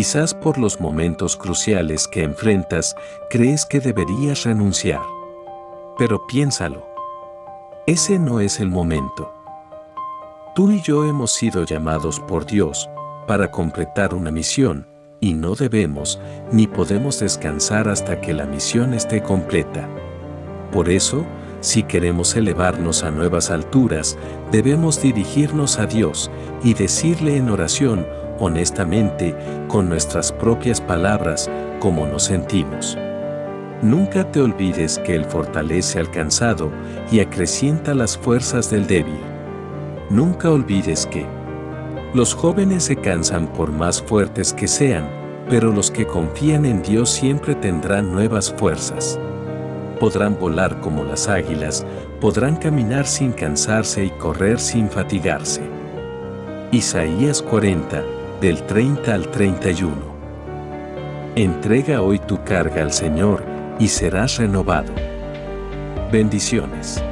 Quizás por los momentos cruciales que enfrentas, crees que deberías renunciar. Pero piénsalo. Ese no es el momento. Tú y yo hemos sido llamados por Dios para completar una misión, y no debemos ni podemos descansar hasta que la misión esté completa. Por eso, si queremos elevarnos a nuevas alturas, debemos dirigirnos a Dios y decirle en oración, honestamente, con nuestras propias palabras, cómo nos sentimos. Nunca te olvides que Él fortalece al cansado y acrecienta las fuerzas del débil. Nunca olvides que los jóvenes se cansan por más fuertes que sean, pero los que confían en Dios siempre tendrán nuevas fuerzas podrán volar como las águilas, podrán caminar sin cansarse y correr sin fatigarse. Isaías 40, del 30 al 31. Entrega hoy tu carga al Señor y serás renovado. Bendiciones.